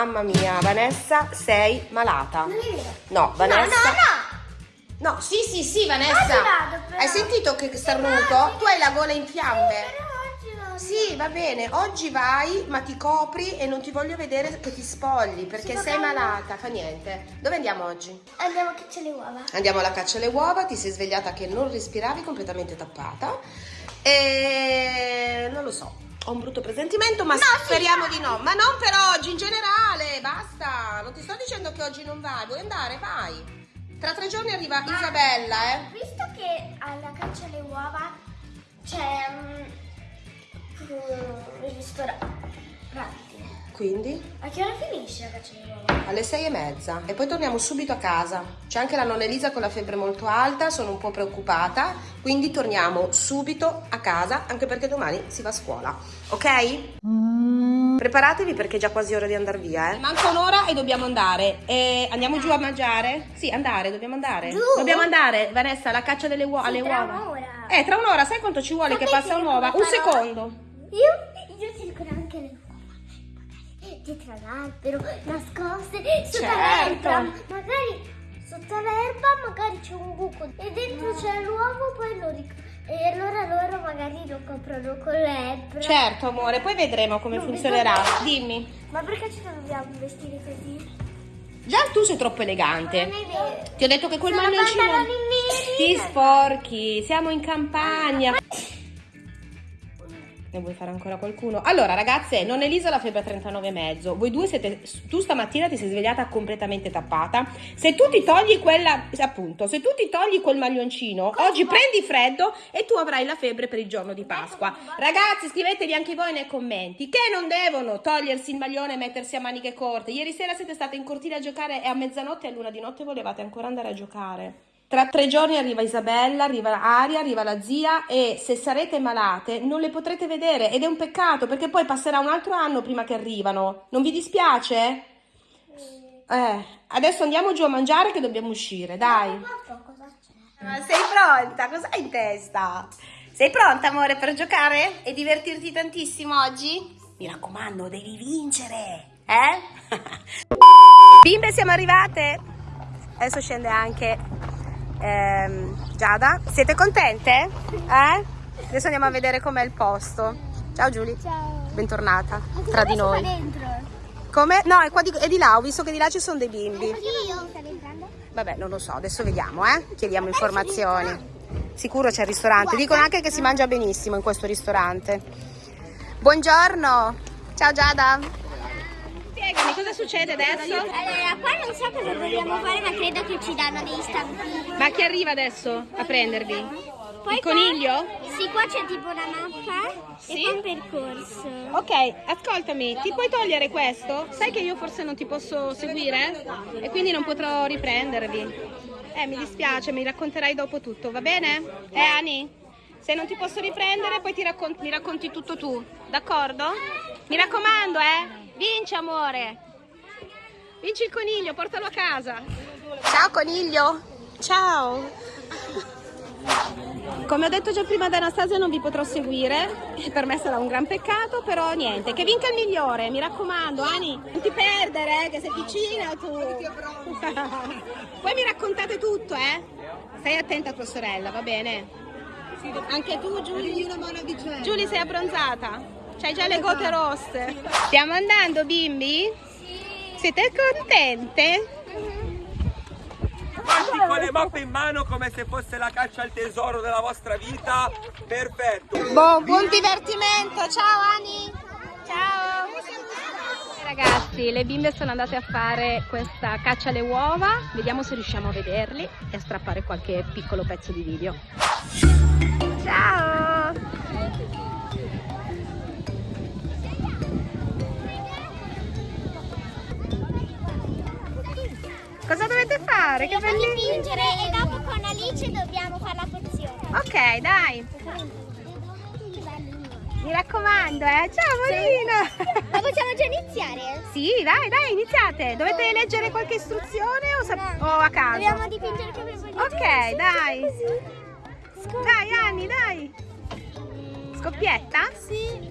Mamma mia, Vanessa, sei malata. Non è vero. No, Vanessa. No, no, No, sì, sì, sì, Oggi Vanessa. vado. Hai sentito che starnuto? Tu hai la gola in fiamme. Però oggi vado. Sì, va bene. Oggi vai, ma ti copri e non ti voglio vedere che ti spogli perché Sì, sei malata. Fa niente. Dove andiamo oggi? Andiamo che c'è le uova. Andiamo alla caccia alle uova. Ti sei svegliata che non respiravi, completamente tappata. E non lo so. Ho un brutto presentimento, ma No, speriamo di no. Ma non per oggi, in generale. Basta. Non ti sto dicendo che oggi non vai. Vuoi andare? Vai. Tra tre giorni arriva Isabella, eh. Visto che alla caccia alle uova c'è um, un ristorante. Quindi? A che ora finisce la caccia alle uova? Alle sei e mezza e poi torniamo subito a casa. C'è anche la nonna Elisa con la febbre molto alta, sono un po' preoccupata, quindi torniamo subito a casa anche perché domani si va a scuola, ok? Preparatevi perché è già quasi ora di andare via, eh. Manca un'ora e dobbiamo andare. E andiamo giù a mangiare? Sì, andare, dobbiamo andare. Giù? Dobbiamo andare, Vanessa, alla caccia delle uova. alle tra uova. un'ora. Eh, tra un'ora, sai quanto ci vuole che Sapete passa un'uova? Un secondo. Io, Magari dietro all'albero, nascoste sotto Certo. l'erba. Magari sotto l'erba magari c'è un buco e dentro c'è l'uovo, poi lo ric- E allora loro magari lo coprono con l'ebbra. Certo, amore, poi vedremo come Non funzionerà. bisogna- Dimmi. Ma perché ci dobbiamo vestire così? Già tu sei troppo elegante. Ti ho detto che quel Sono neri. ti sporchi, siamo in campagna. Ne vuoi fare ancora qualcuno? Allora, ragazze, non Elisa la febbre a 39,5. Voi due siete. Tu stamattina ti sei svegliata completamente tappata. Se tu ti togli quella. Appunto, se tu ti togli quel maglioncino, oggi prendi freddo e tu avrai la febbre per il giorno di Pasqua. Ragazzi, scrivetevi anche voi nei commenti che non devono togliersi il maglione e mettersi a maniche corte. Ieri sera siete state in cortile a giocare e a mezzanotte e a luna di notte volevate ancora andare a giocare. Tra tre giorni arriva Isabella, arriva Aria, arriva la zia e se sarete malate non le potrete vedere ed è un peccato perché poi passerà un altro anno prima che arrivano. Non vi dispiace? Eh, adesso andiamo giù a mangiare che dobbiamo uscire, dai. Ma sei pronta? Cosa hai in testa? Sei pronta, amore, per giocare e divertirti tantissimo oggi? Mi raccomando, devi vincere, eh? Bimbe, siamo arrivate. Adesso scende anche ehm, Giada. Siete contente? Eh? Adesso andiamo a vedere com'è il posto. Ciao Giulia. Ciao. Bentornata tra di noi. dentro? Come? No, è, qua di, è di là, ho visto che di là ci sono dei bimbi. Vabbè, non lo so, adesso vediamo, eh? Chiediamo informazioni. Sicuro c'è il ristorante. Dicono anche che si mangia benissimo in questo ristorante. Buongiorno. Ciao Giada. Spiegami cosa succede adesso? Allora, qua non so cosa dobbiamo fare, ma credo che ci danno dei stampini. Ma chi arriva adesso a prendervi? Poi Il qua- coniglio? Sì, qua c'è tipo una mappa Sì? e poi un percorso. Ok, ascoltami, ti puoi togliere questo? Sai che io forse non ti posso seguire? E quindi non potrò riprendervi. Eh, mi dispiace, mi racconterai dopo tutto, va bene? Eh, Ani? Se non ti posso riprendere, poi ti raccon- mi racconti tutto tu, d'accordo? Mi raccomando, eh? Vinci, amore! Vinci il coniglio, portalo a casa! Ciao, coniglio! Ciao! Come ho detto già prima ad Anastasia non vi potrò seguire, per me sarà un gran peccato, però niente, che vinca il migliore, mi raccomando, Ani, non ti perdere, eh, che sei vicina tu. Poi mi raccontate tutto, eh? Stai attenta a tua sorella, va bene? Anche tu, Giulia? Giulia, sei abbronzata? C'hai già le gote rosse. Stiamo andando, bimbi? Siete contente? Quanti con le mappe in mano come se fosse la caccia al tesoro della vostra vita? Perfetto! Buon, buon divertimento, ciao Ani! Ciao! Ragazzi, le bimbe sono andate a fare questa caccia alle uova, vediamo se riusciamo a vederli e a strappare qualche piccolo pezzo di video. Ciao! Cosa dovete fare? Che Dobbiamo belli... dipingere e dopo con Alice dobbiamo fare la pozione. Ok, dai, mi raccomando, eh! Ciao Molina! Ma possiamo già iniziare? Sì, dai, dai, iniziate. Dovete leggere qualche istruzione o, o a caso? Dobbiamo dipingere come vogliamo. Ok, dai. Dai, Anni, dai. Scoppietta? Sì.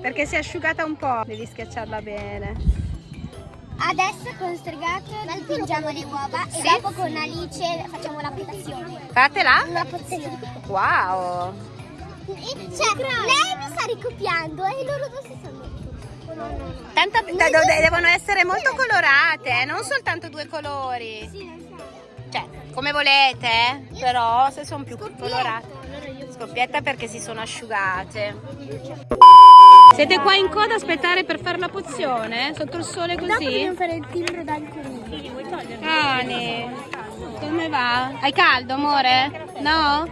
Perché si è asciugata un po'. Devi schiacciarla bene. Adesso con Stregato dipingiamo le uova Sì. e dopo con Alice facciamo la pozione. Fatela? Una pozione. Wow. Cioè, lei mi sta ricopiando e loro due si sono. De- devono essere molto colorate, eh, non soltanto due colori. Sì, lo so. Cioè, come volete, eh, però se sono più colorate. Scoppietta perché si sono asciugate. Siete qua in coda a aspettare per fare la pozione? Sotto il sole così? fare il timbro dal conigli. Ani, come va? Hai caldo, amore? No?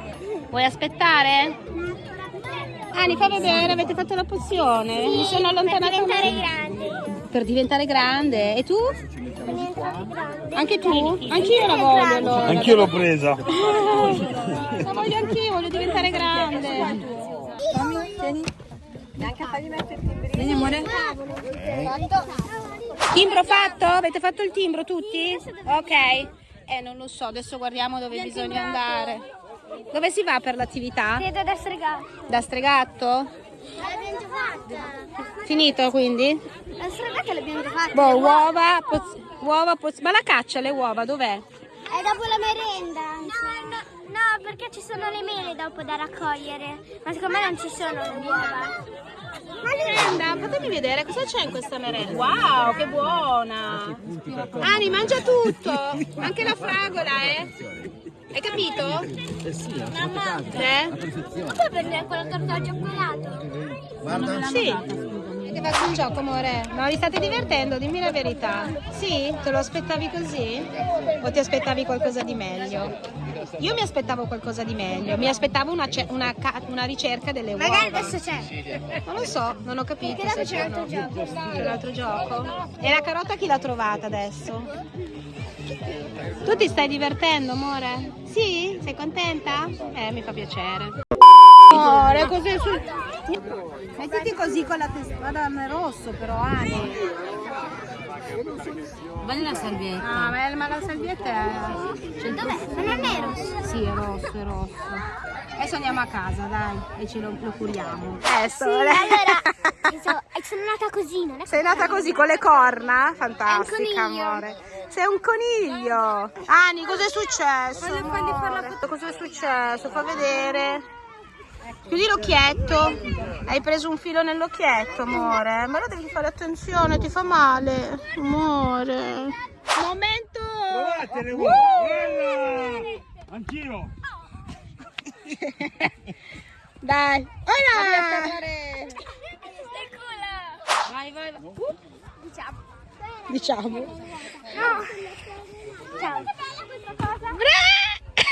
Vuoi aspettare? Ani, fa vedere, avete fatto la pozione? Mi sono allontanata Per diventare grandi. per diventare grande. E tu? Anche tu? Anch'io la voglio allora. Anch'io l'ho presa. La voglio anch'io, diventare grande. Vieni amore. Timbro fatto? Avete fatto il timbro tutti? Ok. Eh, non lo so, adesso guardiamo dove bisogna andare. Dove si va per l'attività? Credo da stregato. Da stregatto? L'abbiamo già fatta. Finito quindi? La stregata l'abbiamo già fatta. Boh, uova, poz- uova, poz- ma la caccia le uova dov'è? È dopo la merenda. No, no, no, perché ci sono le mele dopo da raccogliere. Ma secondo me non ci sono le uova. Merenda, fatemi vedere cosa c'è in questa merenda. Wow, che buona! Ani, mangia tutto! Anche la fragola, eh? Hai capito? Mamma, Eh? puoi prendere quella torta al cioccolato? Sì. Che va un gioco, amore? Ma vi state divertendo? Dimmi la verità. Sì? Te lo aspettavi così? O ti aspettavi qualcosa di meglio? Io mi aspettavo qualcosa di meglio. Mi aspettavo una, una una ricerca delle uova. Magari adesso c'è. Non lo so, non ho capito. Perché dopo c'è l'altro gioco. C'è l'altro gioco. E la carota chi l'ha trovata adesso? Tu ti stai divertendo, amore? Sì? Sei contenta? Eh, mi fa piacere. Amore, cos'è sul... Mettiti così con la testa. Guarda, è rosso però, Ani. Guarda la salvietta. Ah, ma, ma la salvietta è... Dov'è? Ma non è rosso. Sì, è rosso, è rosso. Adesso andiamo a casa, dai, e ce lo, lo curiamo. Eh, Sì, allora, so- sono nata così, non è Sei nata così con le corna? Fantastica, amore. Sei un coniglio. Ani, cos'è successo? Cos'è successo? Fa vedere. Chiudi l'occhietto. Hai preso un filo nell'occhietto, amore. Ma ora devi fare attenzione, ti fa male. Amore. Momento. Provatele Uh! voi. Guarda. Anch'io. Dai. Ora. Vai, vai, vai. Uh, Diciamo. diciamo. Ciao. Bra-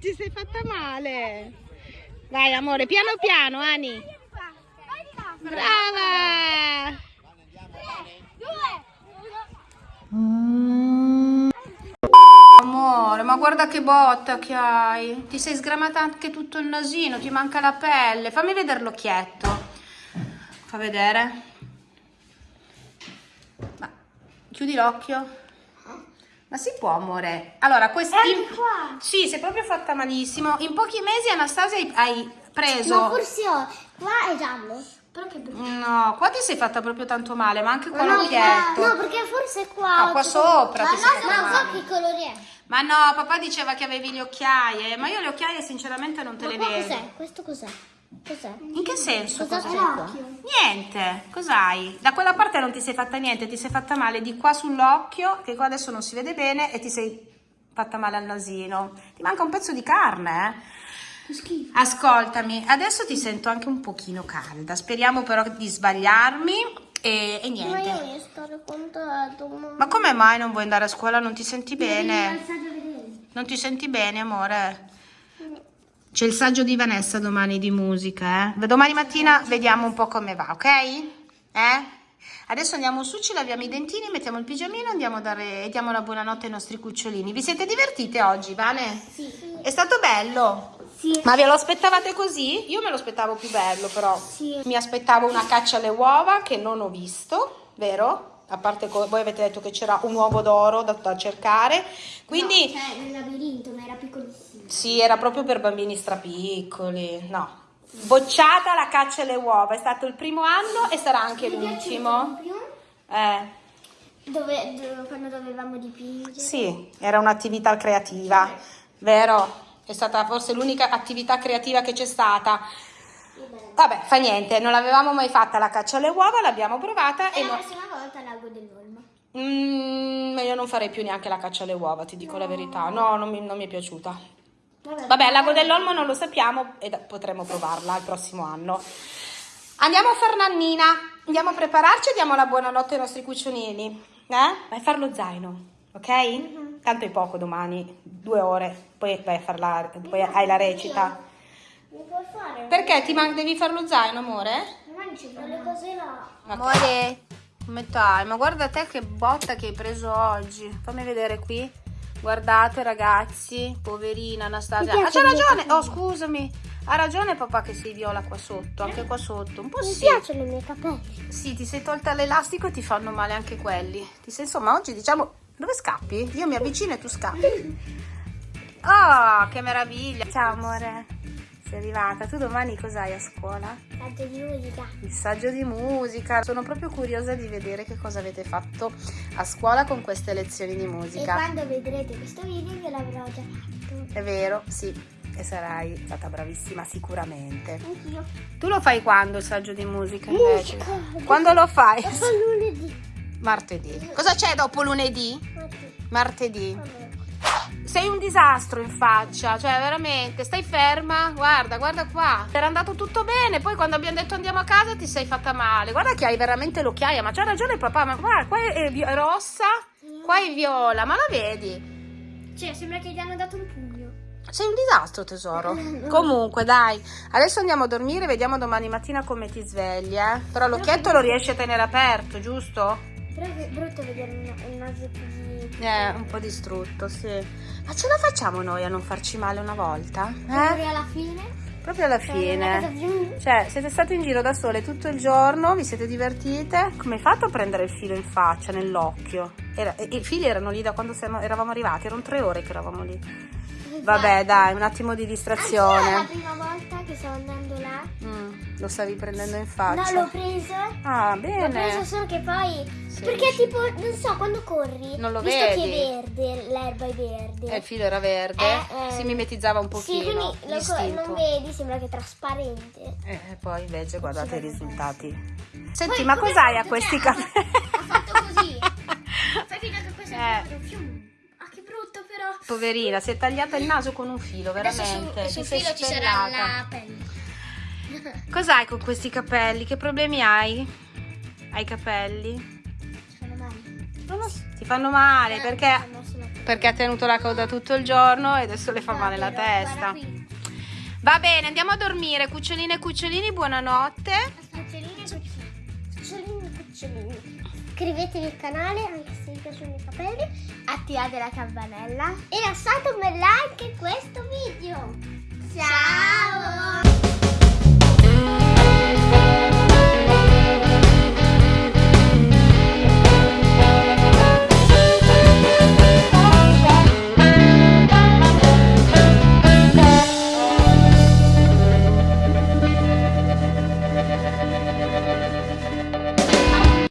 Ti sei fatta male. Vai, amore, piano piano, Ani. Brava. Amore, ma guarda che botta che hai. Ti sei sgramata anche tutto il nasino, ti manca la pelle. Fammi vedere l'occhietto. Fa vedere. Ma chiudi l'occhio. Ma si può, amore? Allora, questi... qua. Sì, sei proprio fatta malissimo. In pochi mesi, Anastasia, hai- hai preso... No, forse ho. Qua è giallo. Però che brutto. No, qua ti sei fatta proprio tanto male, ma anche qua No, l'occhietto. no, perché forse qua. No, qua sopra Ma no, ma so che colore è. Ma no, papà diceva che avevi le occhiaie, ma io le occhiaie sinceramente non te Ma le vedo. cos'è? Questo cos'è? Cos'è? In che senso? Cosa cos'è? Niente, cos'hai? Da quella parte non ti sei fatta niente, ti sei fatta male di qua sull'occhio, che qua adesso non si vede bene, e ti sei fatta male al nasino. Ti manca un pezzo di carne, eh? Schifo. Ascoltami, adesso ti sento anche un pochino calda, speriamo però di sbagliarmi e, e Ma io niente. voglio stare contento. Ma... Ma come mai non vuoi andare a scuola? Non ti senti bene? Non ti senti bene, amore? C'è il saggio di Vanessa domani di musica, eh? Domani mattina vediamo un po' come va, ok? Eh? Adesso andiamo su, ci laviamo i dentini, mettiamo il pigiamino andiamo a dare, e diamo la buonanotte ai nostri cucciolini. Vi siete divertite oggi, Vane? Sì. È stato bello? Sì. Ma ve lo aspettavate così? Io me lo aspettavo più bello, però. Sì. Mi aspettavo una caccia alle uova che non ho visto, vero? A parte voi avete detto che c'era un uovo d'oro da, da cercare. Quindi No, cioè, nel labirinto, ma era piccolissimo. sì, era proprio per bambini strapiccoli. No. Bocciata la caccia alle uova, è stato il primo anno e sarà anche l'ultimo. Eh. Dove, dove- quando dovevamo dipingere. Sì, era un'attività creativa, vero? È stata forse l'unica attività creativa che c'è stata. Vabbè, fa niente, non l'avevamo mai fatta la caccia alle uova, l'abbiamo provata E e la no- prossima volta l'ago dell'olmo. Mm, io non farei più neanche la caccia alle uova, ti dico la verità. No, non mi, non mi è piaciuta. Vabbè, Vabbè, al lago dell'Olmo non lo sappiamo e potremo provarla il prossimo anno. Andiamo a far nannina. Andiamo a prepararci e diamo la buonanotte ai nostri cuccionini. Eh? Vai a fare lo zaino, ok? Tanto è poco domani, due ore, poi vai a farla, poi hai la recita. Mi puoi fare? Perché ti man- devi fare lo zaino, amore? Non ci sono le cose là. Amore, come stai? Ma guarda te che botta che hai preso oggi. Fammi vedere qui. Guardate ragazzi, poverina Anastasia. Ah, c'ha ragione. Oh, scusami. Ha ragione papà che sei viola qua sotto, anche qua sotto. Un po' Mi sì. piacciono i miei capelli. Sì, ti sei tolta l'elastico e ti fanno male anche quelli. Ti sei insomma oggi diciamo dove scappi? Io mi avvicino e tu scappi. Oh, che meraviglia. Ciao amore. Sei arrivata. Tu domani cos'hai a scuola? Tanto di musica. Il saggio di musica. Sono proprio curiosa di vedere che cosa avete fatto a scuola con queste lezioni di E musica. quando vedrete questo video ve l'avrò già fatto. È vero, sì. E sarai stata bravissima sicuramente. Anch'io. Tu lo fai quando il saggio di musica invece? Musica. Quando lo fai? Dopo lunedì. Martedì. Cosa c'è dopo lunedì? Martedì. Martedì. Vabbè. Sei un disastro in faccia, cioè veramente, stai ferma, guarda, guarda qua. Era andato tutto bene, poi quando abbiamo detto andiamo a casa ti sei fatta male. Guarda che hai veramente l'occhiaia, ma c'ha ragione papà, ma guarda, qua è, è rossa, qua è viola, ma la vedi? Cioè, sembra che gli hanno dato un pugno. Sei un disastro tesoro. Comunque dai, adesso andiamo a dormire, vediamo domani mattina come ti svegli, eh. Però l'occhietto lo riesci a tenere aperto, giusto? Però è brutto vedere un naso così. Eh, un po' distrutto, sì. Ma ce la facciamo noi a non farci male una volta? Eh? alla fine. Proprio alla casa fine. Cioè, siete state in giro da sole tutto il giorno, vi siete divertite. Come hai fatto a prendere il filo in faccia, nell'occhio? Era- I fili erano lì da quando siamo- eravamo arrivati, erano tre ore che eravamo lì. Vabbè, dai, un attimo di Anch'io è la distrazione. prima volta che stavo andando là. Mm, lo stavi prendendo in No, faccia. l'ho preso. Ah, L'ho preso bene. solo che poi. Sì, perché sì. tipo, non so, quando corri. Non lo visto vedi. che è verde, l'erba è verde. Eh, il filo era verde, Eh, eh. si mimetizzava un Sì, pochino. quindi lo non vedi, sembra che è trasparente. Eh, e poi invece guardate i risultati. Senti, Poi, ma cos'hai ha a questi Cioè, capelli? ha fatto così. Fai finta che questo Eh. è proprio fiume. Brutto però. Poverina, si è tagliata il naso con un filo, Adesso veramente. su, sul Ti sei filo ci sarà la pelle. Cos'hai con questi capelli? Che problemi hai? Hai capelli? Sono male. Non lo so. Ti fanno male Eh, perché, perché ha tenuto la coda tutto il giorno e adesso le fa male la testa. Va bene, andiamo a dormire. Cuccioline e cucciolini, buonanotte. Cuccioline e cucciolini. Cucciolini e cucciolini. Iscrivetevi al canale bianca sui capelli, attivate la campanella e lasciate un bel like a questo video. Ciao!